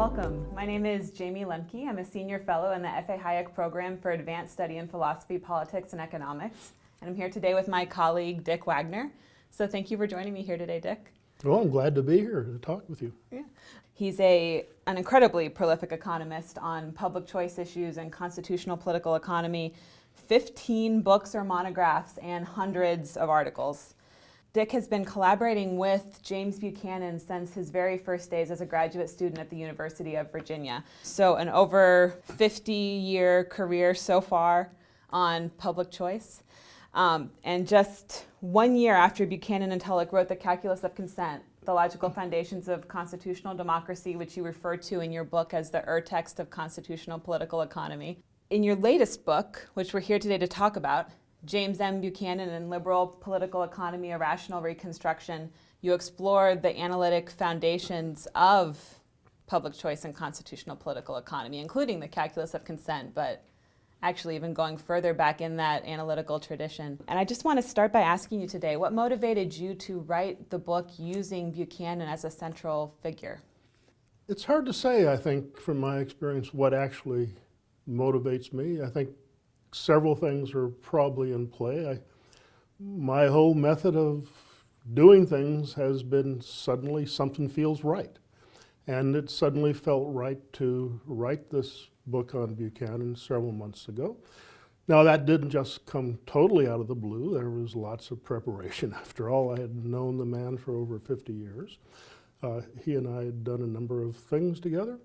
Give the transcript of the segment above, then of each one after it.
Welcome. My name is Jayme Lemke. I'm a senior fellow in the F.A. Hayek Program for Advanced Study in Philosophy, Politics, and Economics. And I'm here today with my colleague, Dick Wagner. So thank you for joining me here today, Dick. Well, I'm glad to be here to talk with you. Yeah. He's a, an incredibly prolific economist on public choice issues and constitutional political economy, 15 books or monographs, and hundreds of articles. Dick has been collaborating with James Buchanan since his very first days as a graduate student at the University of Virginia. So an over 50 year career so far on public choice. Um, and just one year after Buchanan and Tullock wrote The Calculus of Consent, the logical foundations of constitutional democracy, which you refer to in your book as the Ur-text of constitutional political economy. In your latest book, which we're here today to talk about, James M. Buchanan and Liberal Political Economy, A Rational Reconstruction, you explore the analytic foundations of public choice and constitutional political economy, including the calculus of consent, but actually even going further back in that analytical tradition. And I just want to start by asking you today, what motivated you to write the book using Buchanan as a central figure? It's hard to say, I think, from my experience, what actually motivates me. I think several things are probably in play. I, my whole method of doing things has been suddenly something feels right. And it suddenly felt right to write this book on Buchanan several months ago. Now that didn't just come totally out of the blue. There was lots of preparation. After all, I had known the man for over 50 years. Uh, he and I had done a number of things together.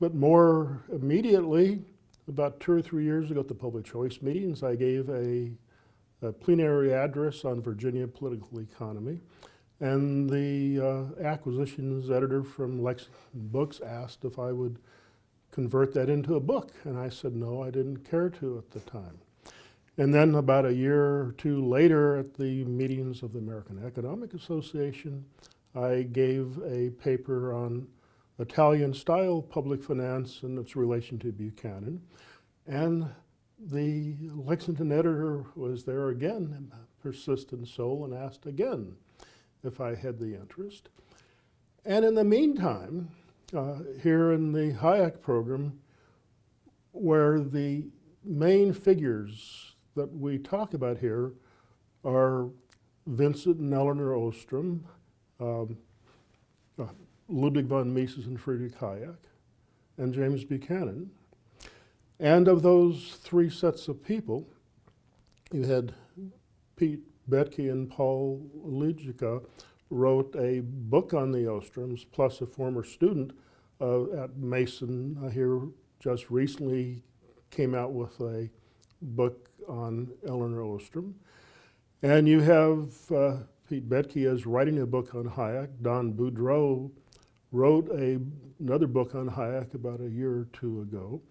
But more immediately, about two or three years ago at the public choice meetings, I gave a, a plenary address on Virginia political economy. And the uh, acquisitions editor from Lexington Books asked if I would convert that into a book. And I said, no, I didn't care to at the time. And then about a year or two later at the meetings of the American Economic Association, I gave a paper on Italian-style public finance and its relation to Buchanan. And the Lexington editor was there again, persistent soul, and asked again if I had the interest. And in the meantime, uh, here in the Hayek program, where the main figures that we talk about here are Vincent and Elinor Ostrom, um, uh, Ludwig von Mises and Friedrich Hayek, and James Buchanan. And of those three sets of people, you had Pete Boettke and Paul Aligica wrote a book on the Ostroms, plus a former student uh, at Mason uh, here just recently came out with a book on Elinor Ostrom. And you have uh, Pete Boettke is writing a book on Hayek. Don Boudreaux wrote a, another book on Hayek about a year or two ago.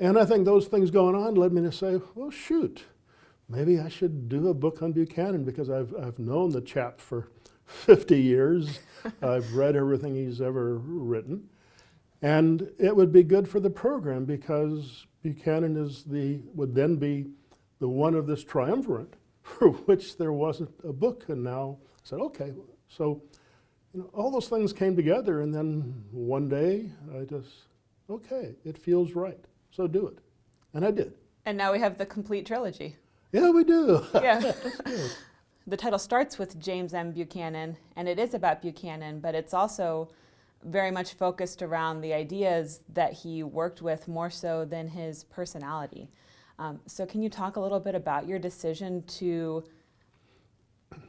And I think those things going on led me to say, well, shoot, maybe I should do a book on Buchanan because I've, I've known the chap for 50 years. I've read everything he's ever written. And it would be good for the program because Buchanan is the, would then be the one of this triumvirate for which there wasn't a book. And now I said, okay, so you know, all those things came together and then one day I just, okay, it feels right, so do it. And I did. And now we have the complete trilogy. Yeah, we do. Yeah. the title starts with James M. Buchanan, and it is about Buchanan, but it's also very much focused around the ideas that he worked with more so than his personality. Um, so can you talk a little bit about your decision to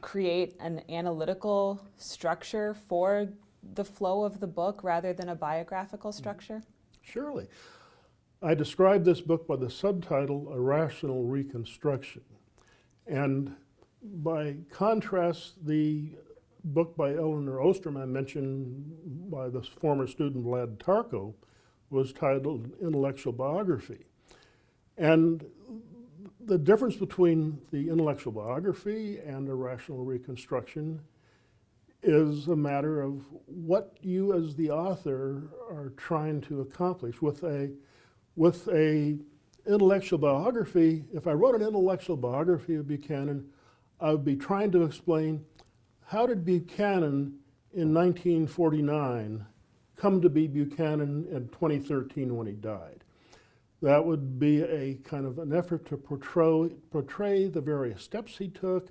create an analytical structure for the flow of the book rather than a biographical structure? Surely. I describe this book by the subtitle, A Rational Reconstruction. And by contrast, the book by Elinor Ostrom I mentioned by the former student Vlad Tarko was titled Intellectual Biography. And the difference between the intellectual biography and a rational reconstruction is a matter of what you as the author are trying to accomplish. With a, with a intellectual biography, if I wrote an intellectual biography of Buchanan, I would be trying to explain how did Buchanan in 1949 come to be Buchanan in 2013 when he died. That would be a kind of an effort to portray, portray the various steps he took,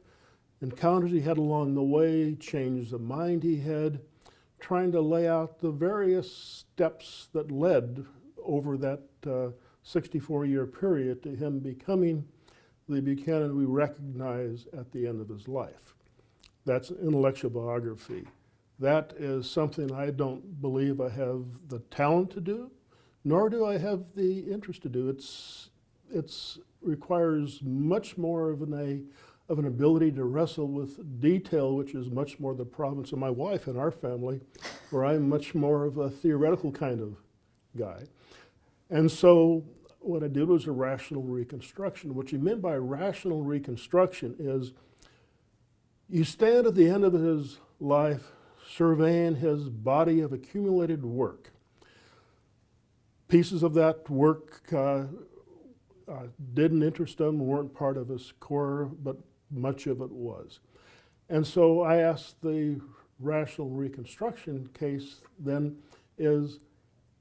encounters he had along the way, changes of mind he had, trying to lay out the various steps that led over that uh, 64 year period to him becoming the Buchanan we recognize at the end of his life. That's intellectual biography. That is something I don't believe I have the talent to do, nor do I have the interest to do. It's it's requires much more of an a of an ability to wrestle with detail, which is much more the province of my wife and our family, where I'm much more of a theoretical kind of guy. And so what I did was a rational reconstruction. What you meant by rational reconstruction is you stand at the end of his life surveying his body of accumulated work. Pieces of that work uh, uh, didn't interest him, weren't part of his core, but much of it was. And so I asked the rational reconstruction case then is,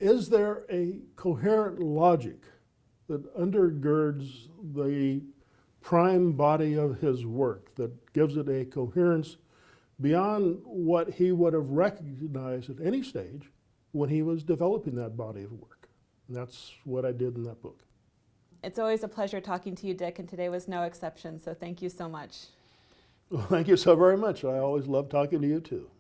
is there a coherent logic that undergirds the prime body of his work, that gives it a coherence beyond what he would have recognized at any stage when he was developing that body of work. And that's what I did in that book. It's always a pleasure talking to you, Dick, and today was no exception, so thank you so much. Well, thank you so very much. I always love talking to you too.